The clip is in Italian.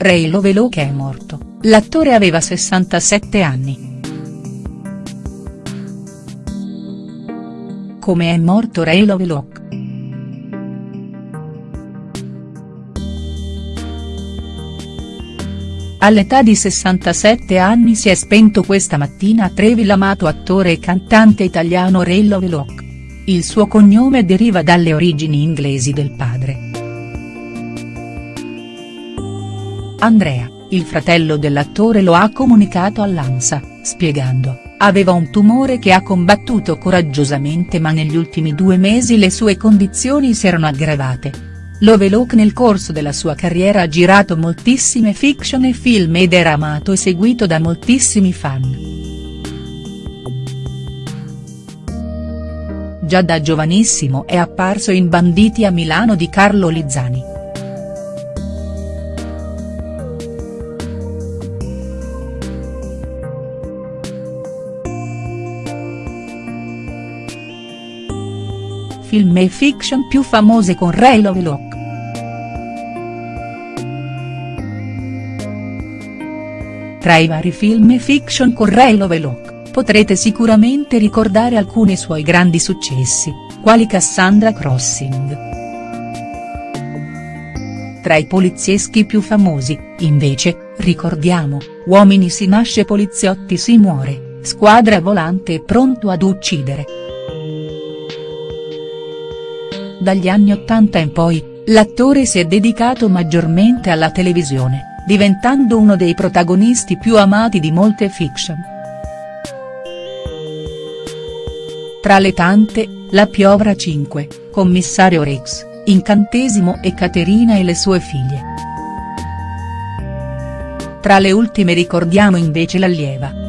Ray Lovelock è morto, l'attore aveva 67 anni. Come è morto Ray Lovelock?. All'età di 67 anni si è spento questa mattina a Trevi l'amato attore e cantante italiano Ray Lovelock. Il suo cognome deriva dalle origini inglesi del padre. Andrea, il fratello dell'attore lo ha comunicato all'ANSA, spiegando, aveva un tumore che ha combattuto coraggiosamente ma negli ultimi due mesi le sue condizioni si erano aggravate. Lovelock nel corso della sua carriera ha girato moltissime fiction e film ed era amato e seguito da moltissimi fan. Già da giovanissimo è apparso in Banditi a Milano di Carlo Lizzani. Film e fiction più famose con Ray Lovelock. Tra i vari film e fiction con Ray Lovelock, potrete sicuramente ricordare alcuni suoi grandi successi, quali Cassandra Crossing. Tra i polizieschi più famosi, invece, ricordiamo, Uomini si nasce poliziotti si muore, Squadra volante e pronto ad uccidere. Dagli anni Ottanta in poi, l'attore si è dedicato maggiormente alla televisione, diventando uno dei protagonisti più amati di molte fiction. Tra le tante, La Piovra 5, Commissario Rex, Incantesimo e Caterina e le sue figlie. Tra le ultime ricordiamo invece L'Allieva.